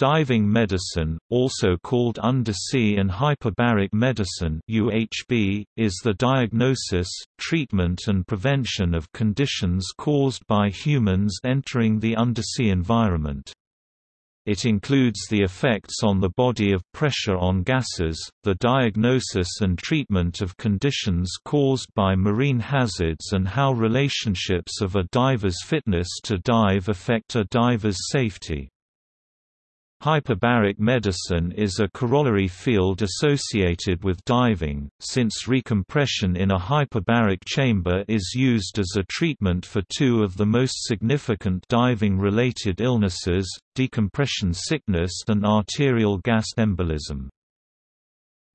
Diving medicine, also called undersea and hyperbaric medicine (UHB), is the diagnosis, treatment and prevention of conditions caused by humans entering the undersea environment. It includes the effects on the body of pressure on gases, the diagnosis and treatment of conditions caused by marine hazards and how relationships of a diver's fitness to dive affect a diver's safety. Hyperbaric medicine is a corollary field associated with diving, since recompression in a hyperbaric chamber is used as a treatment for two of the most significant diving-related illnesses, decompression sickness and arterial gas embolism.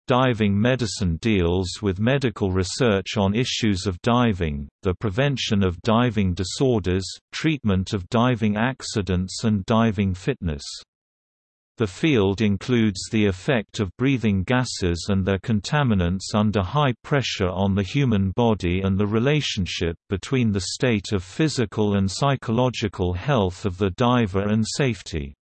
Diving medicine deals with medical research on issues of diving, the prevention of diving disorders, treatment of diving accidents and diving fitness. The field includes the effect of breathing gases and their contaminants under high pressure on the human body and the relationship between the state of physical and psychological health of the diver and safety.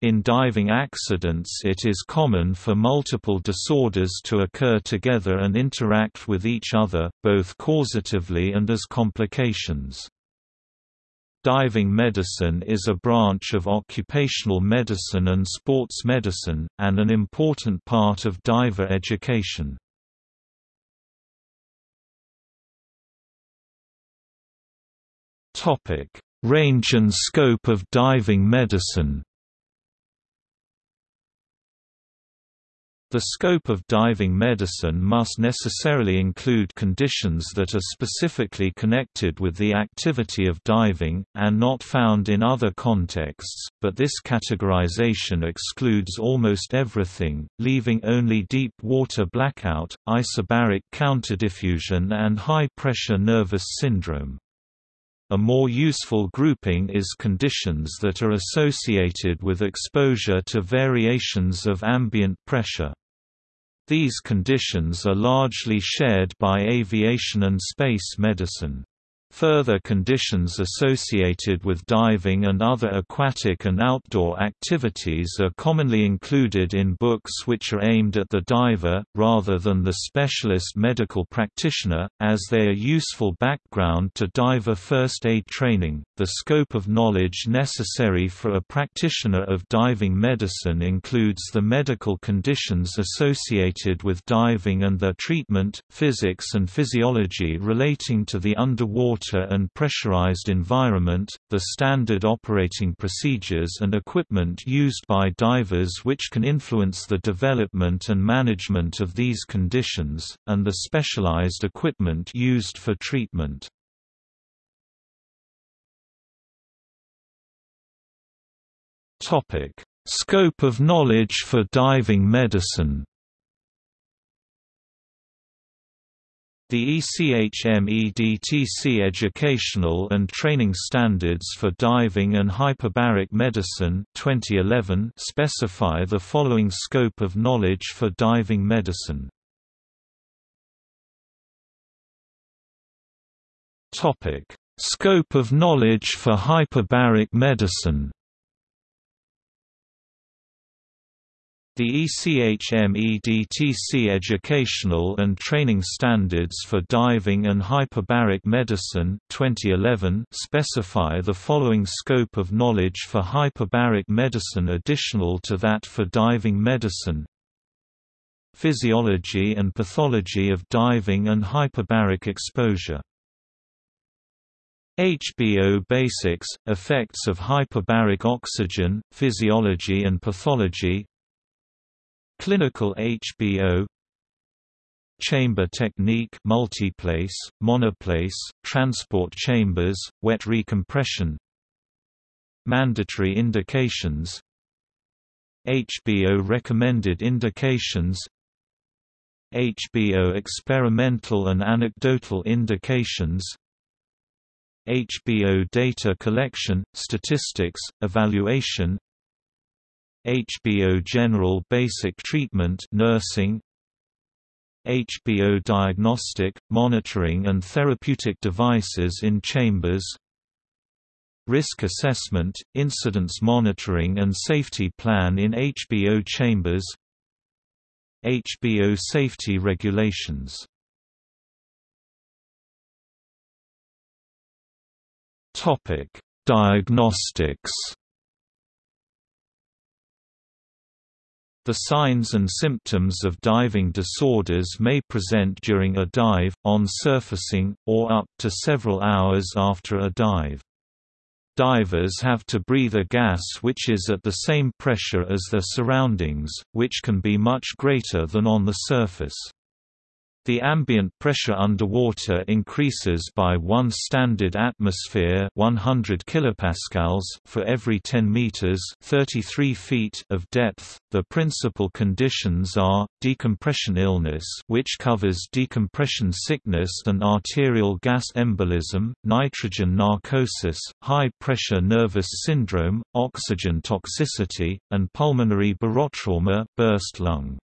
In diving accidents it is common for multiple disorders to occur together and interact with each other, both causatively and as complications. Diving medicine is a branch of occupational medicine and sports medicine, and an important part of diver education. Range and scope of diving medicine The scope of diving medicine must necessarily include conditions that are specifically connected with the activity of diving, and not found in other contexts, but this categorization excludes almost everything, leaving only deep water blackout, isobaric counterdiffusion and high-pressure nervous syndrome. A more useful grouping is conditions that are associated with exposure to variations of ambient pressure. These conditions are largely shared by aviation and space medicine. Further conditions associated with diving and other aquatic and outdoor activities are commonly included in books which are aimed at the diver, rather than the specialist medical practitioner, as they are useful background to diver first aid training. The scope of knowledge necessary for a practitioner of diving medicine includes the medical conditions associated with diving and their treatment, physics and physiology relating to the underwater water and pressurized environment, the standard operating procedures and equipment used by divers which can influence the development and management of these conditions, and the specialized equipment used for treatment. Scope of knowledge for diving medicine The ECHMEDTC Educational and Training Standards for Diving and Hyperbaric Medicine 2011 specify the following scope of knowledge for diving medicine. Topic: Scope of knowledge for hyperbaric medicine The ECHMEDTC Educational and Training Standards for Diving and Hyperbaric Medicine 2011 specify the following scope of knowledge for hyperbaric medicine additional to that for diving medicine. Physiology and pathology of diving and hyperbaric exposure. HBO Basics, effects of hyperbaric oxygen, physiology and pathology Clinical HBO Chamber technique multiplace, monoplace, transport chambers, wet recompression. Mandatory indications. HBO recommended indications. HBO experimental and anecdotal indications. HBO data collection, statistics, evaluation HBO General Basic Treatment nursing. HBO Diagnostic, Monitoring and Therapeutic Devices in Chambers. Risk assessment, Incidence monitoring and safety plan in HBO chambers. HBO safety regulations. Diagnostics The signs and symptoms of diving disorders may present during a dive, on surfacing, or up to several hours after a dive. Divers have to breathe a gas which is at the same pressure as their surroundings, which can be much greater than on the surface. The ambient pressure underwater increases by 1 standard atmosphere 100 kilopascals for every 10 meters 33 feet of depth. The principal conditions are decompression illness, which covers decompression sickness and arterial gas embolism, nitrogen narcosis, high pressure nervous syndrome, oxygen toxicity, and pulmonary barotrauma, burst lung.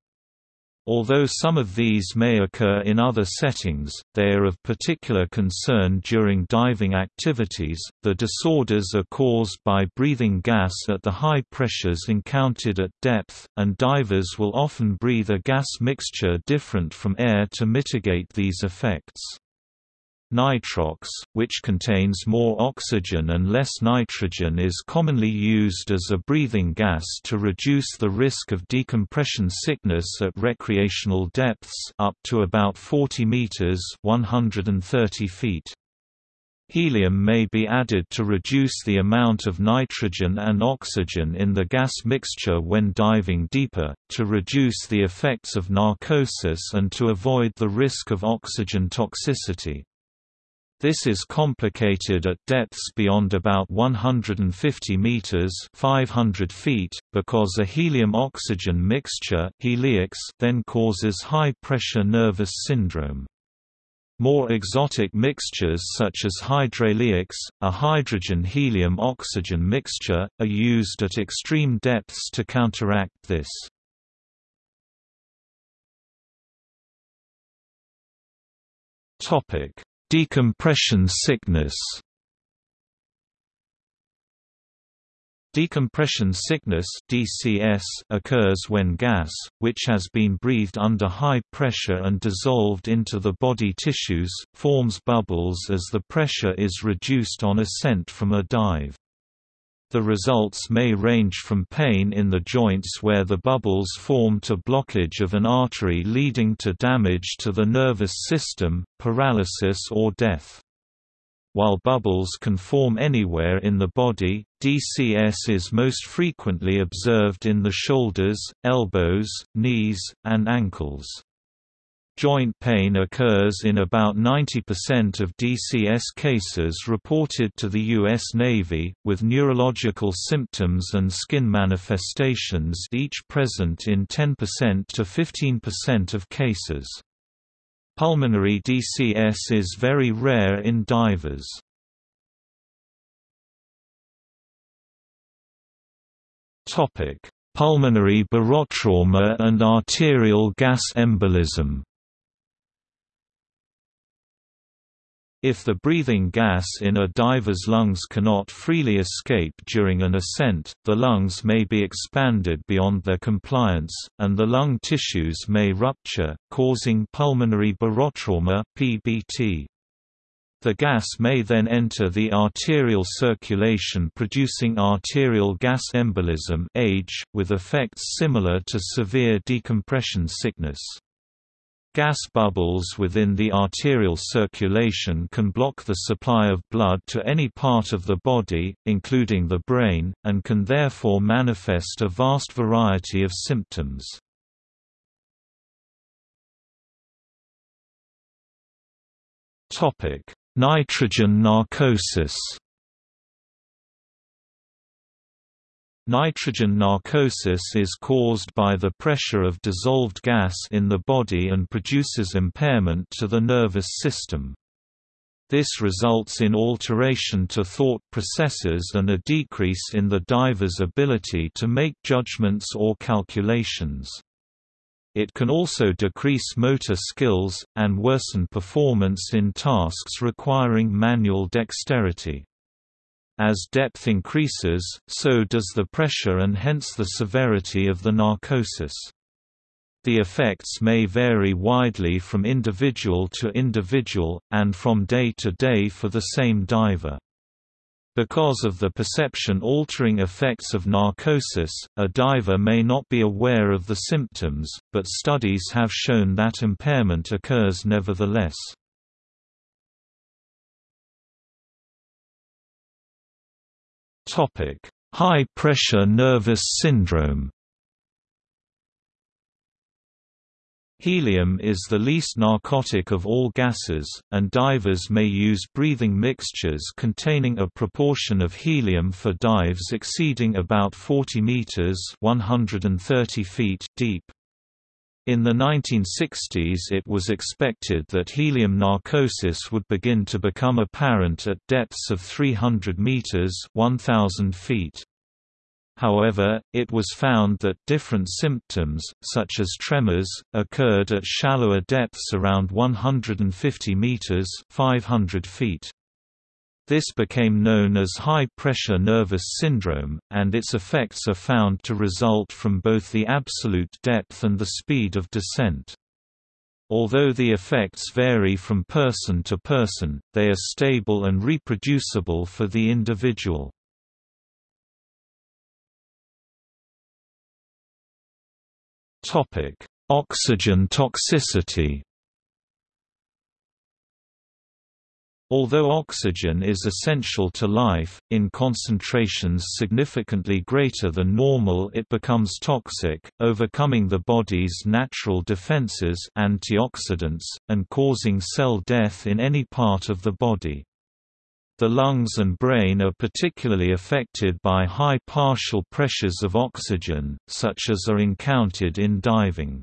Although some of these may occur in other settings, they are of particular concern during diving activities. The disorders are caused by breathing gas at the high pressures encountered at depth, and divers will often breathe a gas mixture different from air to mitigate these effects. Nitrox, which contains more oxygen and less nitrogen is commonly used as a breathing gas to reduce the risk of decompression sickness at recreational depths up to about 40 meters 130 feet. Helium may be added to reduce the amount of nitrogen and oxygen in the gas mixture when diving deeper, to reduce the effects of narcosis and to avoid the risk of oxygen toxicity. This is complicated at depths beyond about 150 meters (500 feet) because a helium-oxygen mixture (heliox) then causes high-pressure nervous syndrome. More exotic mixtures such as hydreliox, a hydrogen-helium-oxygen mixture, are used at extreme depths to counteract this. Topic: Decompression sickness Decompression sickness DCS occurs when gas, which has been breathed under high pressure and dissolved into the body tissues, forms bubbles as the pressure is reduced on ascent from a dive. The results may range from pain in the joints where the bubbles form to blockage of an artery leading to damage to the nervous system, paralysis or death. While bubbles can form anywhere in the body, DCS is most frequently observed in the shoulders, elbows, knees, and ankles. Joint pain occurs in about 90% of DCS cases reported to the U.S. Navy, with neurological symptoms and skin manifestations each present in 10% to 15% of cases. Pulmonary DCS is very rare in divers. Pulmonary barotrauma and arterial gas embolism If the breathing gas in a diver's lungs cannot freely escape during an ascent, the lungs may be expanded beyond their compliance, and the lung tissues may rupture, causing pulmonary barotrauma (PBT). The gas may then enter the arterial circulation producing arterial gas embolism AGE, with effects similar to severe decompression sickness. Gas bubbles within the arterial circulation can block the supply of blood to any part of the body, including the brain, and can therefore manifest a vast variety of symptoms. Nitrogen narcosis Nitrogen narcosis is caused by the pressure of dissolved gas in the body and produces impairment to the nervous system. This results in alteration to thought processes and a decrease in the diver's ability to make judgments or calculations. It can also decrease motor skills, and worsen performance in tasks requiring manual dexterity. As depth increases, so does the pressure and hence the severity of the narcosis. The effects may vary widely from individual to individual, and from day to day for the same diver. Because of the perception-altering effects of narcosis, a diver may not be aware of the symptoms, but studies have shown that impairment occurs nevertheless. High-pressure nervous syndrome Helium is the least narcotic of all gases, and divers may use breathing mixtures containing a proportion of helium for dives exceeding about 40 meters (130 feet) deep. In the 1960s it was expected that helium narcosis would begin to become apparent at depths of 300 meters (1000 feet). However, it was found that different symptoms, such as tremors, occurred at shallower depths around 150 meters (500 feet). This became known as high-pressure nervous syndrome, and its effects are found to result from both the absolute depth and the speed of descent. Although the effects vary from person to person, they are stable and reproducible for the individual. Oxygen toxicity. Although oxygen is essential to life, in concentrations significantly greater than normal it becomes toxic, overcoming the body's natural defenses antioxidants, and causing cell death in any part of the body. The lungs and brain are particularly affected by high partial pressures of oxygen, such as are encountered in diving.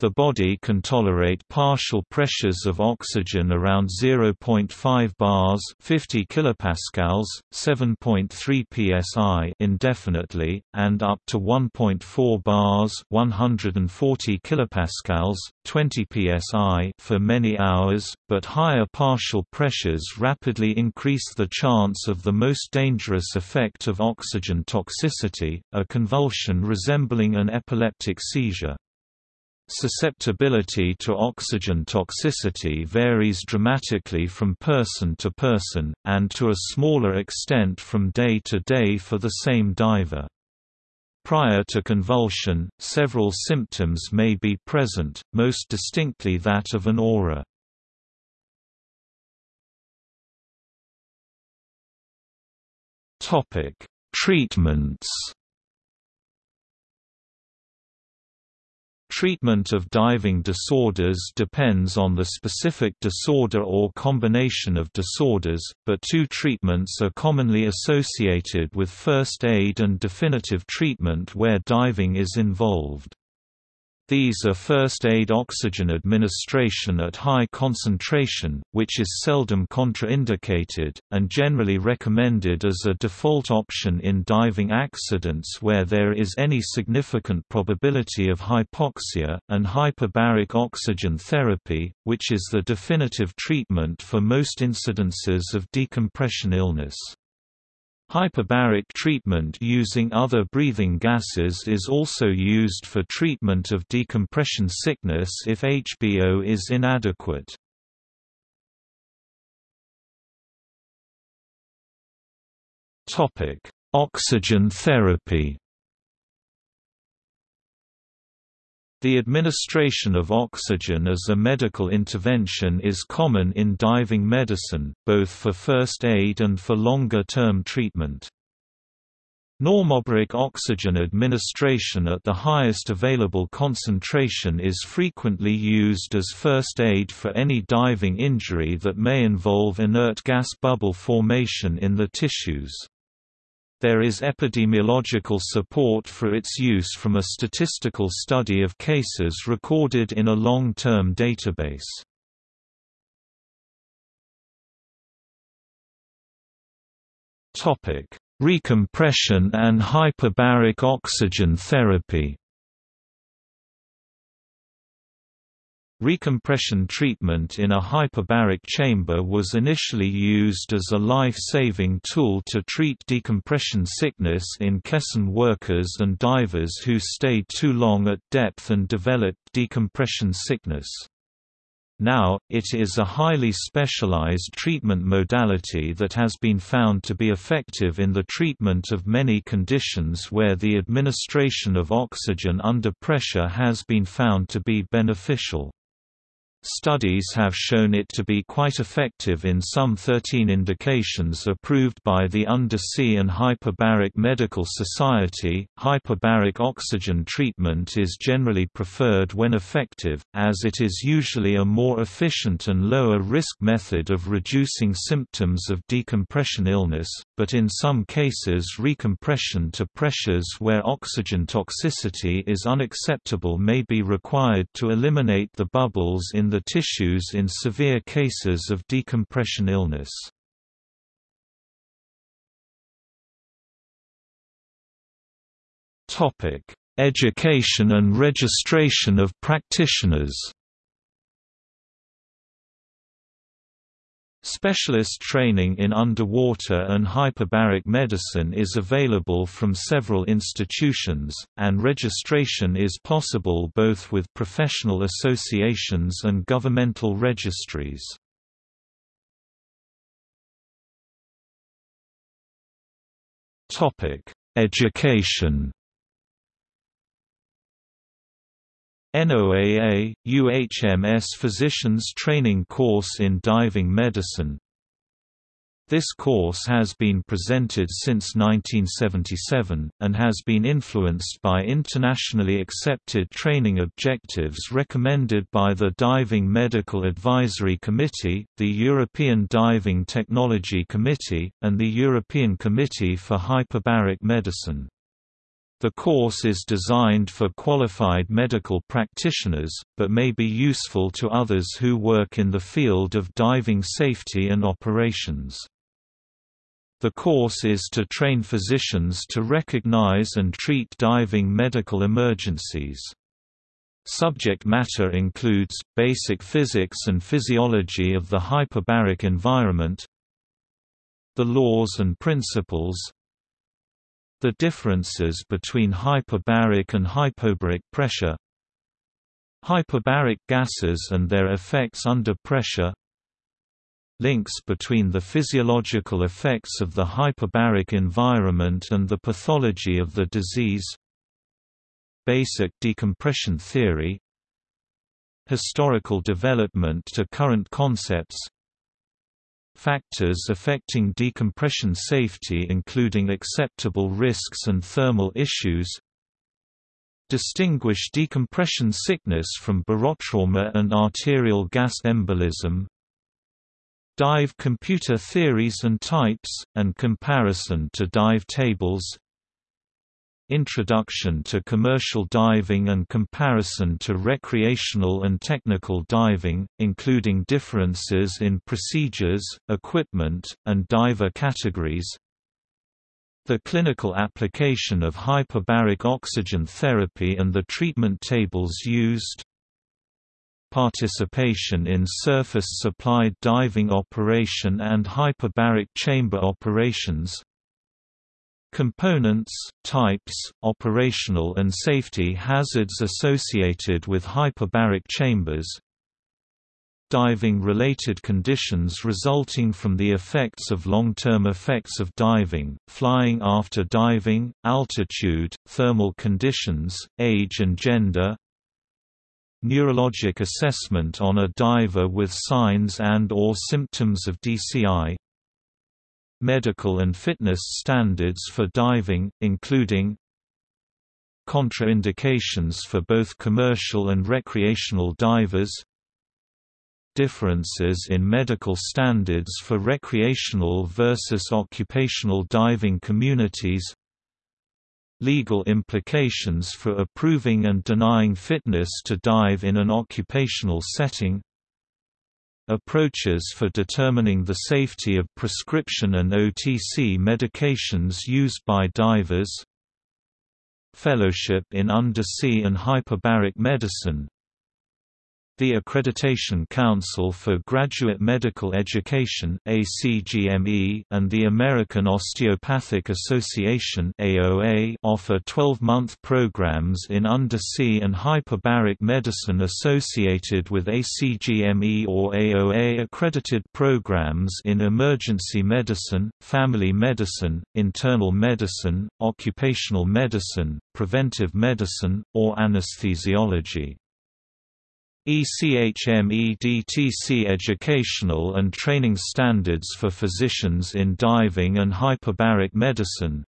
The body can tolerate partial pressures of oxygen around 0.5 bars 50 kilopascals, 7.3 psi indefinitely, and up to 1.4 bars 140 kilopascals, 20 psi for many hours, but higher partial pressures rapidly increase the chance of the most dangerous effect of oxygen toxicity, a convulsion resembling an epileptic seizure. Susceptibility to oxygen toxicity varies dramatically from person to person, and to a smaller extent from day to day for the same diver. Prior to convulsion, several symptoms may be present, most distinctly that of an aura. Treatments Treatment of diving disorders depends on the specific disorder or combination of disorders, but two treatments are commonly associated with first aid and definitive treatment where diving is involved. These are first-aid oxygen administration at high concentration, which is seldom contraindicated, and generally recommended as a default option in diving accidents where there is any significant probability of hypoxia, and hyperbaric oxygen therapy, which is the definitive treatment for most incidences of decompression illness. Hyperbaric treatment using other breathing gases is also used for treatment of decompression sickness if HBO is inadequate. Oxygen therapy The administration of oxygen as a medical intervention is common in diving medicine, both for first aid and for longer-term treatment. Normobaric oxygen administration at the highest available concentration is frequently used as first aid for any diving injury that may involve inert gas bubble formation in the tissues. There is epidemiological support for its use from a statistical study of cases recorded in a long-term database. Recompression and hyperbaric oxygen therapy Recompression treatment in a hyperbaric chamber was initially used as a life-saving tool to treat decompression sickness in caisson workers and divers who stayed too long at depth and developed decompression sickness. Now, it is a highly specialized treatment modality that has been found to be effective in the treatment of many conditions where the administration of oxygen under pressure has been found to be beneficial. Studies have shown it to be quite effective in some 13 indications approved by the Undersea and Hyperbaric Medical Society. Hyperbaric oxygen treatment is generally preferred when effective, as it is usually a more efficient and lower risk method of reducing symptoms of decompression illness, but in some cases, recompression to pressures where oxygen toxicity is unacceptable may be required to eliminate the bubbles the tissues in severe cases of decompression illness. Education and registration of practitioners Specialist training in underwater and hyperbaric medicine is available from several institutions, and registration is possible both with professional associations and governmental registries. Education NOAA, UHMS Physicians Training Course in Diving Medicine This course has been presented since 1977, and has been influenced by internationally accepted training objectives recommended by the Diving Medical Advisory Committee, the European Diving Technology Committee, and the European Committee for Hyperbaric Medicine. The course is designed for qualified medical practitioners, but may be useful to others who work in the field of diving safety and operations. The course is to train physicians to recognize and treat diving medical emergencies. Subject matter includes, basic physics and physiology of the hyperbaric environment, the laws and principles, the differences between hyperbaric and hypobaric pressure Hyperbaric gases and their effects under pressure Links between the physiological effects of the hyperbaric environment and the pathology of the disease Basic decompression theory Historical development to current concepts Factors affecting decompression safety including acceptable risks and thermal issues Distinguish decompression sickness from barotrauma and arterial gas embolism Dive computer theories and types, and comparison to dive tables Introduction to commercial diving and comparison to recreational and technical diving, including differences in procedures, equipment, and diver categories. The clinical application of hyperbaric oxygen therapy and the treatment tables used. Participation in surface-supplied diving operation and hyperbaric chamber operations Components, types, operational and safety hazards associated with hyperbaric chambers. Diving-related conditions resulting from the effects of long-term effects of diving, flying after diving, altitude, thermal conditions, age and gender. Neurologic assessment on a diver with signs and or symptoms of DCI medical and fitness standards for diving, including contraindications for both commercial and recreational divers differences in medical standards for recreational versus occupational diving communities legal implications for approving and denying fitness to dive in an occupational setting Approaches for determining the safety of prescription and OTC medications used by divers. Fellowship in Undersea and Hyperbaric Medicine The Accreditation Council for Graduate Medical Education and the American Osteopathic Association offer 12-month programs in undersea and hyperbaric medicine associated with ACGME or AOA accredited programs in emergency medicine, family medicine, internal medicine, occupational medicine, preventive medicine, or anesthesiology. ECHMEDTC Educational and Training Standards for Physicians in Diving and Hyperbaric Medicine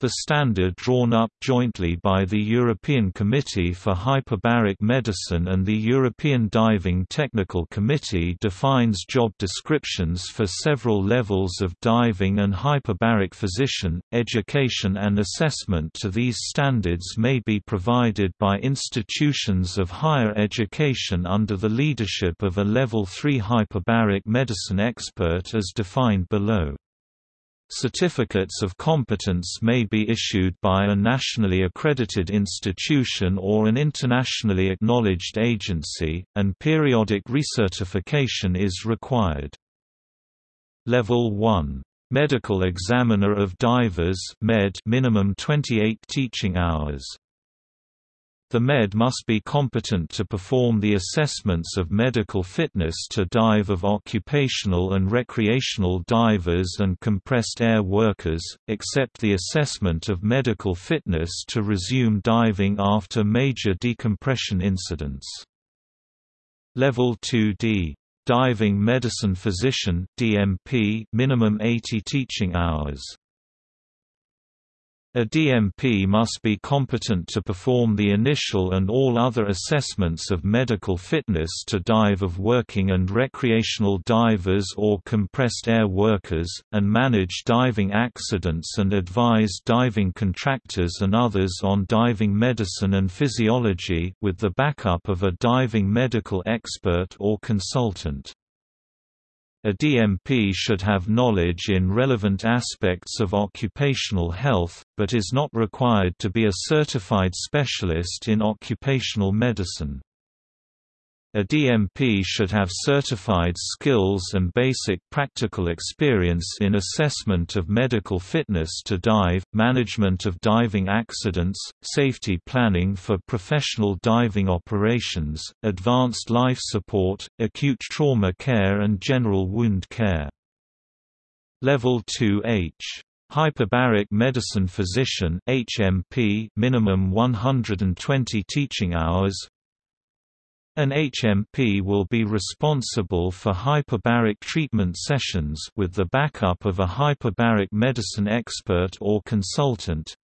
the standard drawn up jointly by the European Committee for Hyperbaric Medicine and the European Diving Technical Committee defines job descriptions for several levels of diving and hyperbaric physician. Education and assessment to these standards may be provided by institutions of higher education under the leadership of a Level 3 hyperbaric medicine expert as defined below. Certificates of competence may be issued by a nationally accredited institution or an internationally acknowledged agency, and periodic recertification is required. Level 1. Medical Examiner of Divers MED minimum 28 teaching hours the MED must be competent to perform the assessments of medical fitness to dive of occupational and recreational divers and compressed air workers, except the assessment of medical fitness to resume diving after major decompression incidents. Level 2D Diving Medicine Physician DMP minimum 80 teaching hours a DMP must be competent to perform the initial and all other assessments of medical fitness to dive of working and recreational divers or compressed air workers, and manage diving accidents and advise diving contractors and others on diving medicine and physiology with the backup of a diving medical expert or consultant. A DMP should have knowledge in relevant aspects of occupational health, but is not required to be a certified specialist in occupational medicine. A DMP should have certified skills and basic practical experience in assessment of medical fitness to dive, management of diving accidents, safety planning for professional diving operations, advanced life support, acute trauma care and general wound care. Level 2H Hyperbaric Medicine Physician HMP minimum 120 teaching hours an HMP will be responsible for hyperbaric treatment sessions with the backup of a hyperbaric medicine expert or consultant.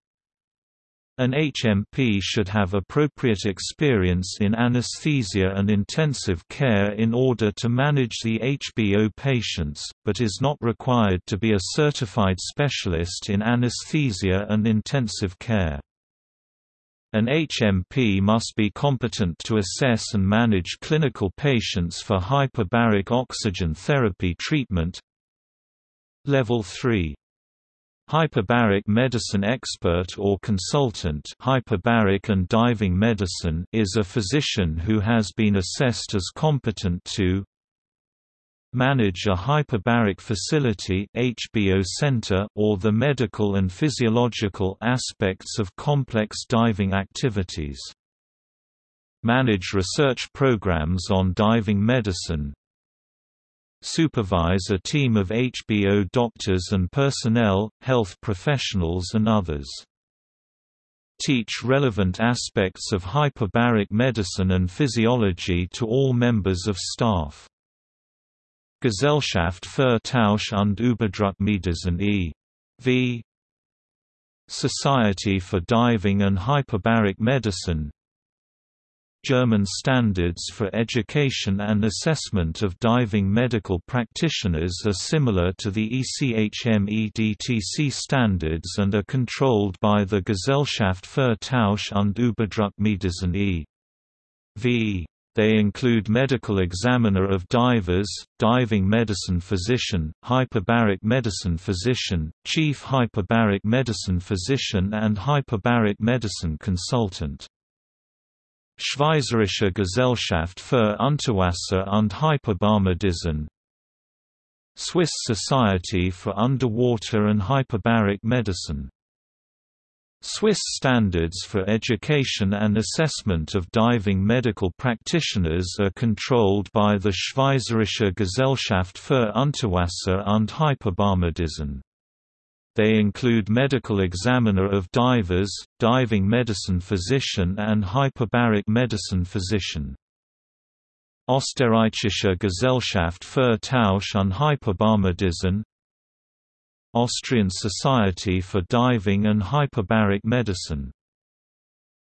An HMP should have appropriate experience in anesthesia and intensive care in order to manage the HBO patients, but is not required to be a certified specialist in anesthesia and intensive care. An HMP must be competent to assess and manage clinical patients for hyperbaric oxygen therapy treatment. Level 3 Hyperbaric medicine expert or consultant hyperbaric and diving medicine is a physician who has been assessed as competent to manage a hyperbaric facility HBO center or the medical and physiological aspects of complex diving activities. Manage research programs on diving medicine. Supervise a team of HBO doctors and personnel, health professionals and others. Teach relevant aspects of hyperbaric medicine and physiology to all members of staff. Gesellschaft für Tauch und Überdruckmedizin e.V. Society for Diving and Hyperbaric Medicine German standards for education and assessment of diving medical practitioners are similar to the ECHMEDTC standards and are controlled by the Gesellschaft für Tauch und Überdruckmedizin e.V. They include medical examiner of divers, diving medicine physician, hyperbaric medicine physician, chief hyperbaric medicine physician and hyperbaric medicine consultant. Schweizerische Gesellschaft für Unterwasser- und Hyperbarmedizin Swiss Society for Underwater and Hyperbaric Medicine Swiss standards for education and assessment of diving medical practitioners are controlled by the Schweizerische Gesellschaft für Unterwasser- und Hyperbarmedizin. They include medical examiner of divers, diving medicine physician and hyperbaric medicine physician. Österreichische Gesellschaft für Tauch und Hyperbarmedizin Austrian Society for Diving and Hyperbaric Medicine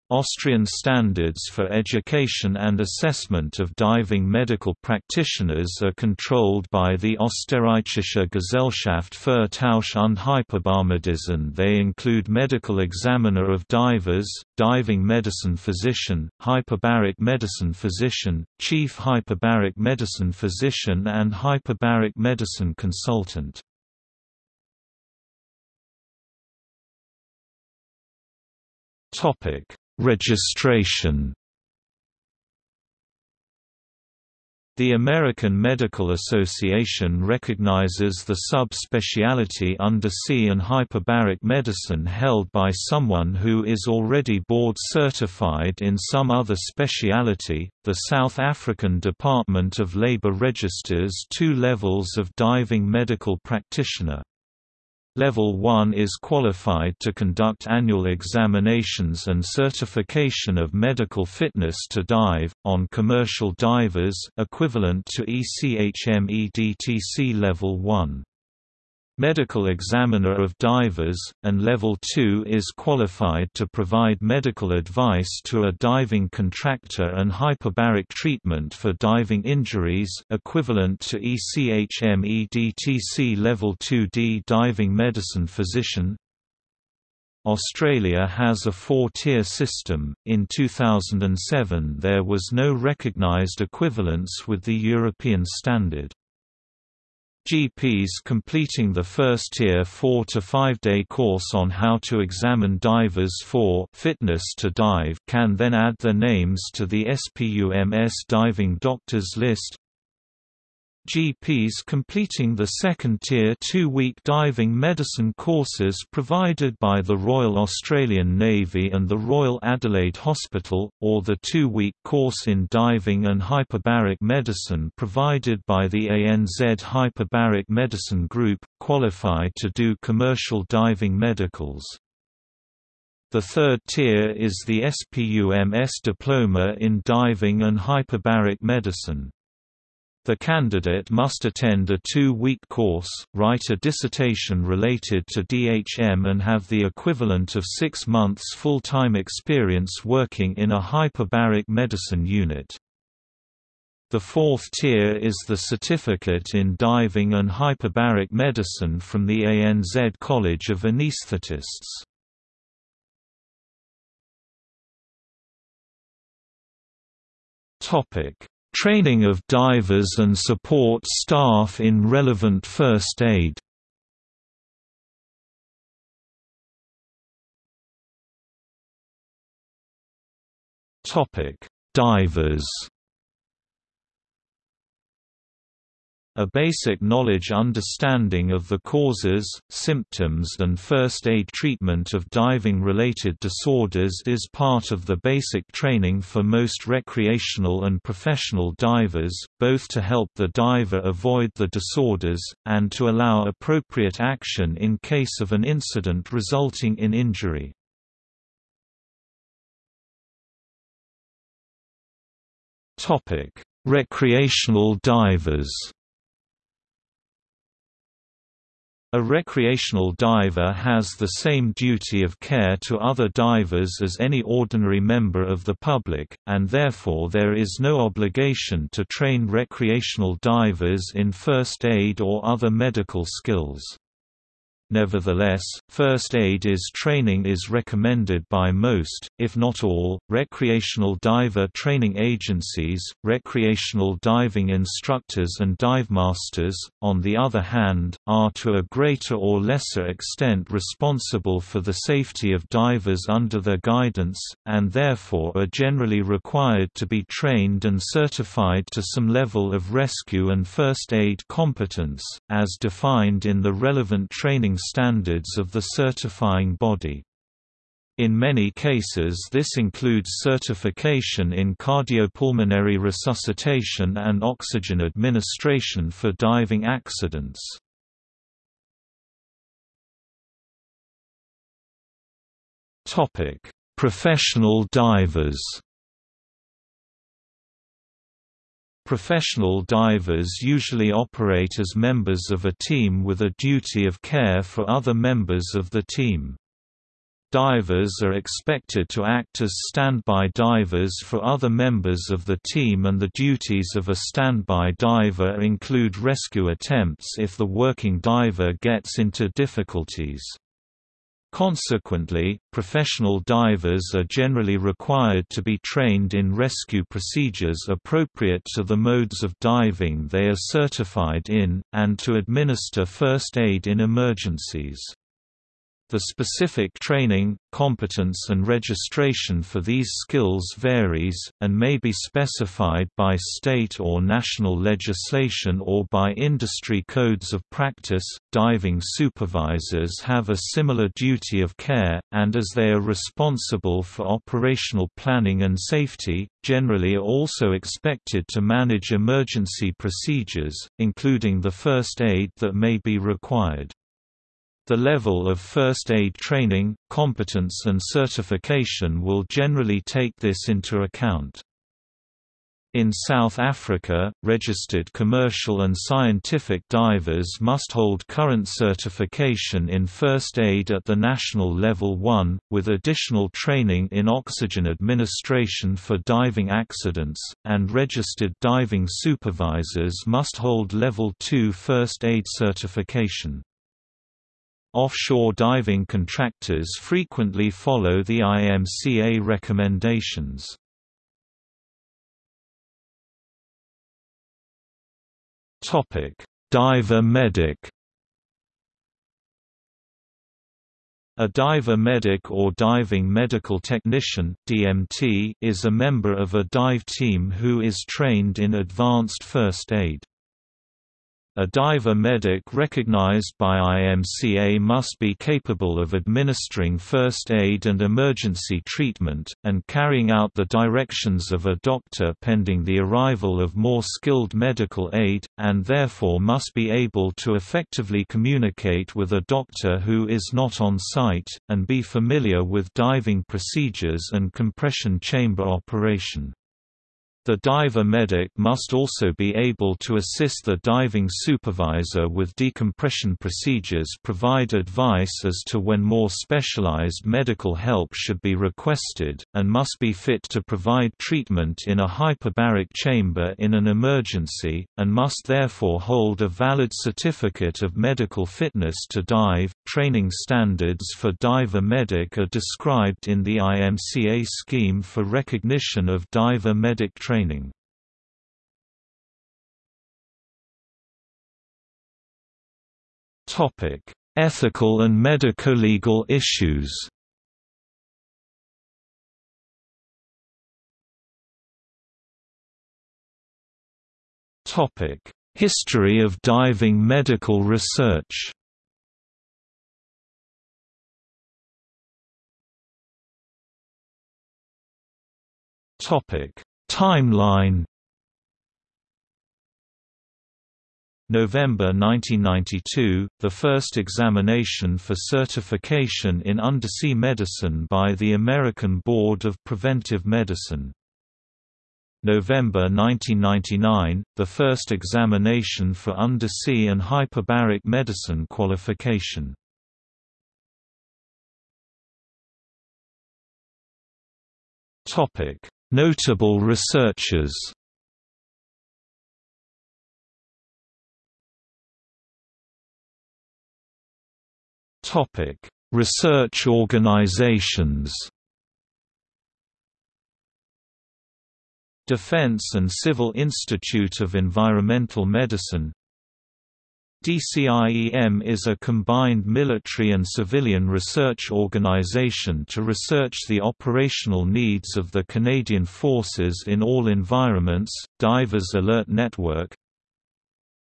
Austrian standards for education and assessment of diving medical practitioners are controlled by the Österreichische Gesellschaft für Tauch und Hyperbarmedizin. They include medical examiner of divers, diving medicine physician, hyperbaric medicine physician, chief hyperbaric medicine physician and hyperbaric medicine consultant. Topic: Registration. The American Medical Association recognizes the subspecialty undersea and hyperbaric medicine held by someone who is already board certified in some other specialty. The South African Department of Labor registers two levels of diving medical practitioner. Level 1 is qualified to conduct annual examinations and certification of medical fitness to dive, on commercial divers equivalent to ECHMEDTC Level 1 medical examiner of divers, and Level 2 is qualified to provide medical advice to a diving contractor and hyperbaric treatment for diving injuries equivalent to ECHMEDTC Level 2D diving medicine physician. Australia has a four-tier system. In 2007 there was no recognised equivalence with the European standard. GPs completing the first-tier 4 to 5-day course on how to examine divers for fitness to dive can then add their names to the SPUMS diving doctors list. GPs completing the second-tier two-week diving medicine courses provided by the Royal Australian Navy and the Royal Adelaide Hospital, or the two-week course in diving and hyperbaric medicine provided by the ANZ Hyperbaric Medicine Group, qualify to do commercial diving medicals. The third tier is the SPUMS Diploma in Diving and Hyperbaric Medicine. The candidate must attend a two-week course, write a dissertation related to DHM and have the equivalent of six months full-time experience working in a hyperbaric medicine unit. The fourth tier is the Certificate in Diving and Hyperbaric Medicine from the ANZ College of Anaesthetists. Topic Training of divers and support staff in relevant first aid. Divers A basic knowledge understanding of the causes, symptoms and first aid treatment of diving-related disorders is part of the basic training for most recreational and professional divers, both to help the diver avoid the disorders, and to allow appropriate action in case of an incident resulting in injury. Recreational divers A recreational diver has the same duty of care to other divers as any ordinary member of the public, and therefore there is no obligation to train recreational divers in first aid or other medical skills. Nevertheless, first aid is training is recommended by most, if not all, recreational diver training agencies. Recreational diving instructors and divemasters, on the other hand, are to a greater or lesser extent responsible for the safety of divers under their guidance, and therefore are generally required to be trained and certified to some level of rescue and first aid competence, as defined in the relevant training standards of the certifying body. In many cases this includes certification in cardiopulmonary resuscitation and oxygen administration for diving accidents. Professional divers Professional divers usually operate as members of a team with a duty of care for other members of the team. Divers are expected to act as standby divers for other members of the team and the duties of a standby diver include rescue attempts if the working diver gets into difficulties. Consequently, professional divers are generally required to be trained in rescue procedures appropriate to the modes of diving they are certified in, and to administer first aid in emergencies. The specific training, competence and registration for these skills varies, and may be specified by state or national legislation or by industry codes of practice. Diving supervisors have a similar duty of care, and as they are responsible for operational planning and safety, generally are also expected to manage emergency procedures, including the first aid that may be required. The level of first aid training, competence and certification will generally take this into account. In South Africa, registered commercial and scientific divers must hold current certification in first aid at the national level 1, with additional training in oxygen administration for diving accidents, and registered diving supervisors must hold level 2 first aid certification. Offshore diving contractors frequently follow the IMCA recommendations. Diver medic A diver medic or diving medical technician DMT is a member of a dive team who is trained in advanced first aid. A diver medic recognized by IMCA must be capable of administering first aid and emergency treatment, and carrying out the directions of a doctor pending the arrival of more skilled medical aid, and therefore must be able to effectively communicate with a doctor who is not on site, and be familiar with diving procedures and compression chamber operation. The diver medic must also be able to assist the diving supervisor with decompression procedures provide advice as to when more specialized medical help should be requested, and must be fit to provide treatment in a hyperbaric chamber in an emergency, and must therefore hold a valid certificate of medical fitness to dive. Training standards for diver medic are described in the IMCA scheme for recognition of diver medic training training. Topic: Ethical and medico-legal issues. Topic: History of diving medical research. Topic: Timeline November 1992, the first examination for certification in undersea medicine by the American Board of Preventive Medicine. November 1999, the first examination for undersea and hyperbaric medicine qualification. Topic: Notable researchers. Research organizations. Defense and Civil Institute of Environmental Medicine DCIEM is a combined military and civilian research organization to research the operational needs of the Canadian Forces in all environments. Divers Alert Network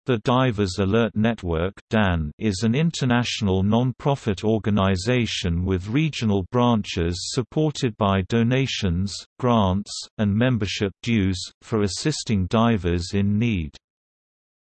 the Divers Alert Network DAN, is an international non-profit organization with regional branches supported by donations, grants, and membership dues, for assisting divers in need.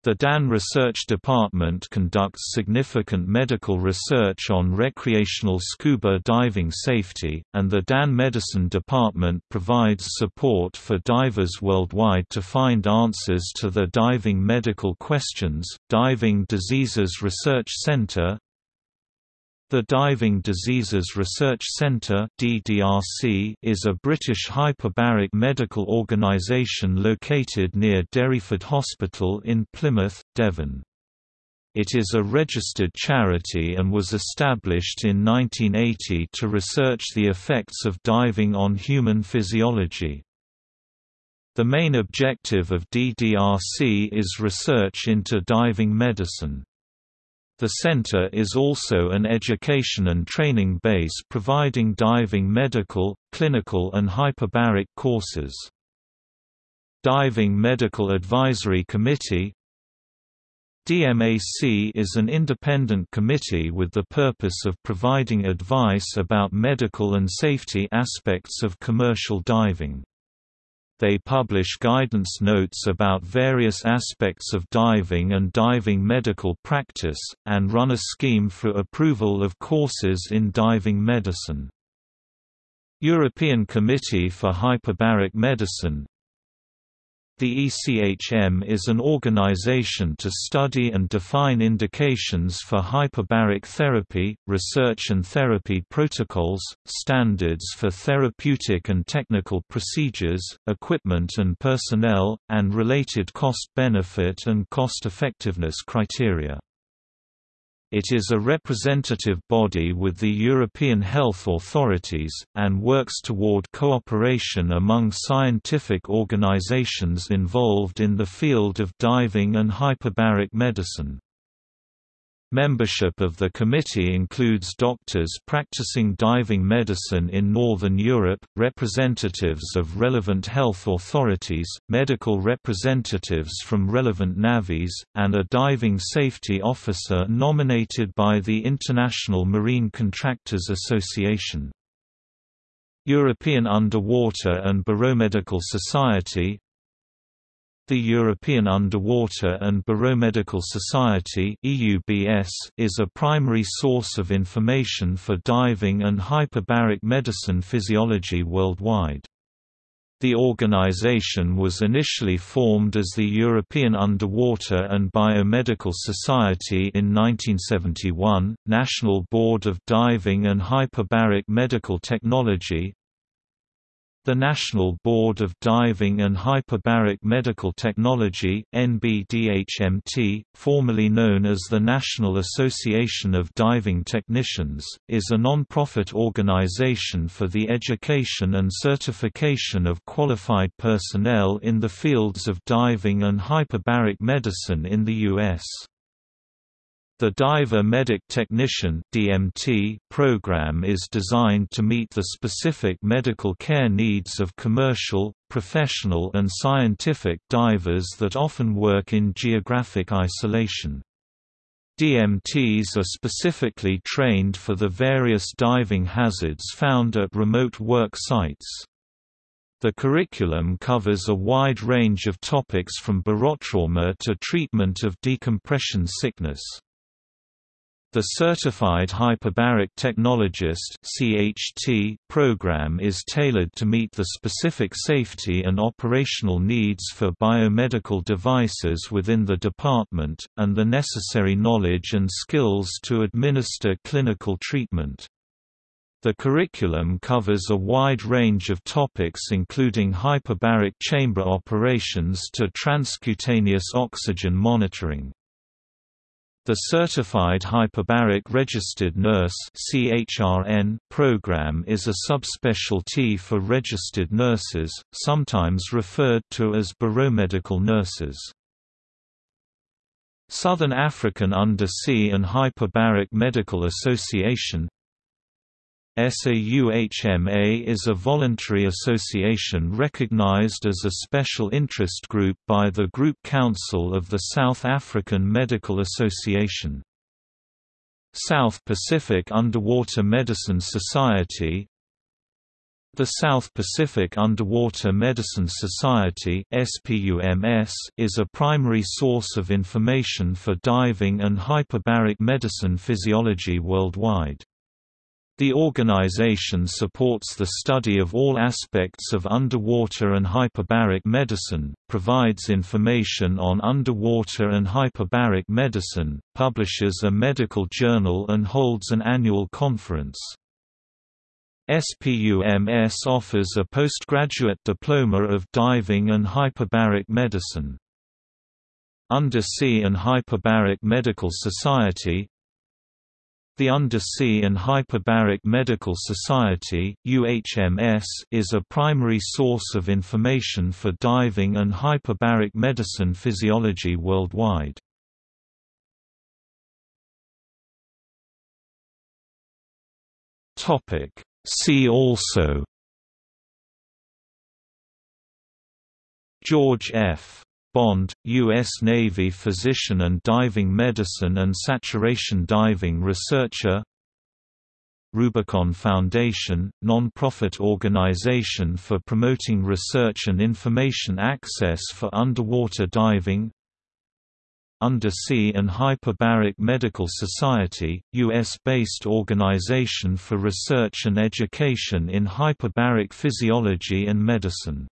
The DAN Research Department conducts significant medical research on recreational scuba diving safety, and the DAN Medicine Department provides support for divers worldwide to find answers to their diving medical questions. Diving Diseases Research Center the Diving Diseases Research Centre is a British hyperbaric medical organisation located near Derriford Hospital in Plymouth, Devon. It is a registered charity and was established in 1980 to research the effects of diving on human physiology. The main objective of DDRC is research into diving medicine. The center is also an education and training base providing diving medical, clinical and hyperbaric courses. Diving Medical Advisory Committee DMAC is an independent committee with the purpose of providing advice about medical and safety aspects of commercial diving. They publish guidance notes about various aspects of diving and diving medical practice, and run a scheme for approval of courses in diving medicine. European Committee for Hyperbaric Medicine the ECHM is an organization to study and define indications for hyperbaric therapy, research and therapy protocols, standards for therapeutic and technical procedures, equipment and personnel, and related cost-benefit and cost-effectiveness criteria. It is a representative body with the European health authorities, and works toward cooperation among scientific organizations involved in the field of diving and hyperbaric medicine. Membership of the committee includes doctors practicing diving medicine in Northern Europe, representatives of relevant health authorities, medical representatives from relevant navies, and a diving safety officer nominated by the International Marine Contractors Association. European Underwater and Baromedical Society the European Underwater and Baromedical Society is a primary source of information for diving and hyperbaric medicine physiology worldwide. The organization was initially formed as the European Underwater and Biomedical Society in 1971, National Board of Diving and Hyperbaric Medical Technology, the National Board of Diving and Hyperbaric Medical Technology NBDHMT, formerly known as the National Association of Diving Technicians, is a non-profit organization for the education and certification of qualified personnel in the fields of diving and hyperbaric medicine in the U.S. The Diver Medic Technician (DMT) program is designed to meet the specific medical care needs of commercial, professional and scientific divers that often work in geographic isolation. DMTs are specifically trained for the various diving hazards found at remote work sites. The curriculum covers a wide range of topics from barotrauma to treatment of decompression sickness. The Certified Hyperbaric Technologist (CHT) program is tailored to meet the specific safety and operational needs for biomedical devices within the department, and the necessary knowledge and skills to administer clinical treatment. The curriculum covers a wide range of topics including hyperbaric chamber operations to transcutaneous oxygen monitoring. The Certified Hyperbaric Registered Nurse program is a subspecialty for registered nurses, sometimes referred to as baromedical nurses. Southern African Undersea and Hyperbaric Medical Association SAUHMA is a voluntary association recognized as a special interest group by the Group Council of the South African Medical Association. South Pacific Underwater Medicine Society The South Pacific Underwater Medicine Society is a primary source of information for diving and hyperbaric medicine physiology worldwide. The organization supports the study of all aspects of underwater and hyperbaric medicine, provides information on underwater and hyperbaric medicine, publishes a medical journal and holds an annual conference. SPUMS offers a postgraduate diploma of diving and hyperbaric medicine. Undersea and Hyperbaric Medical Society the Undersea and Hyperbaric Medical Society UHMS, is a primary source of information for diving and hyperbaric medicine physiology worldwide. See also George F. Bond, U.S. Navy physician and diving medicine and saturation diving researcher Rubicon Foundation, non-profit organization for promoting research and information access for underwater diving Undersea and Hyperbaric Medical Society, U.S.-based organization for research and education in hyperbaric physiology and medicine